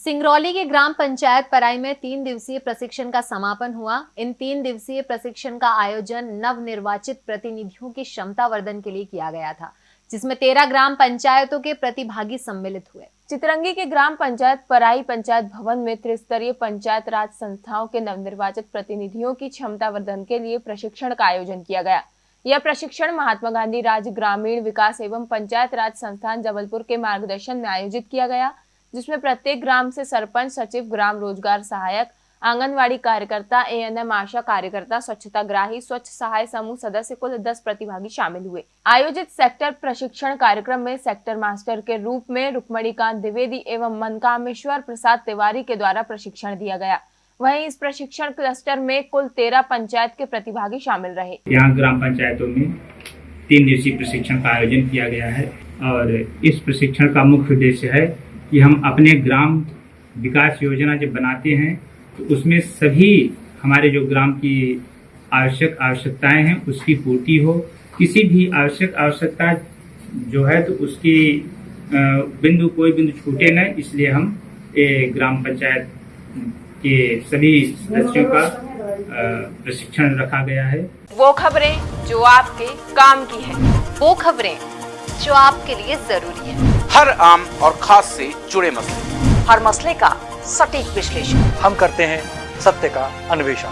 सिंगरौली के ग्राम पंचायत पराई में तीन दिवसीय प्रशिक्षण का समापन हुआ। इन तीन दिवसीय प्रशिक्षण का आयोजन नव निर्वाचित प्रतिनिधियों की क्षमता वर्धन के लिए किया गया था, जिसमें तेरह ग्राम पंचायतों के प्रतिभागी सम्मिलित हुए। चितरंगी के ग्राम पंचायत पराई पंचायत भवन में त्रिस्तरीय पंचायत राज संस्थाओं के नवनिर्वाचित प्रतिनिधियों की क्षमता वर्धन के लिए प्रशिक्षण का आयोजन किया गया। यह प्रशिक्षण महात्मा गांधी राज्य ग्रामीण विकास एवं पंचायत राज संस्थान जबलपुर के मार्गदर्शन में आयोजित किया गया। जिसमें प्रत्येक ग्राम से सरपंच, सचिव, ग्राम रोज़गार सहायक, आंगनवाड़ी कार्यकर्ता एएनएम आशा कार्यकर्ता स्वच्छता ग्राही स्वच्छ सहाय समूह सदस्य कुल 10 प्रतिभागी शामिल हुए। आयोजित सेक्टर प्रशिक्षण कार्यक्रम में सेक्टर मास्टर के रूप में रुक्मणीकांत द्विवेदी एवं मनकामेश्वर प्रसाद तिवारी के द्वारा प्रशिक्षण दिया गया। वहीं इस प्रशिक्षण क्लस्टर में कुल तेरह पंचायत के प्रतिभागी शामिल रहे। यहाँ ग्राम पंचायतों में तीन दिवसीय प्रशिक्षण का आयोजन किया गया है और इस प्रशिक्षण का मुख्य उद्देश्य है कि हम अपने ग्राम विकास योजना जब बनाते हैं तो उसमें सभी हमारे जो ग्राम की आवश्यक आवश्यकताएँ हैं, उसकी पूर्ति हो। किसी भी आवश्यक आवश्यकता जो है तो उसकी बिंदु, कोई बिंदु छूटे न, इसलिए हम ग्राम पंचायत के सभी सदस्यों का प्रशिक्षण रखा गया है। वो खबरें जो आपके काम की है, वो खबरें जो आपके लिए ज़रूरी है। हर आम और खास से जुड़े मसले। हर मसले का सटीक विश्लेषण। हम करते हैं सत्य का अन्वेषण।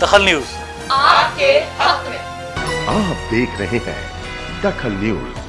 दखल न्यूज़। आपके हक में। आप देख रहे हैं दखल न्यूज़।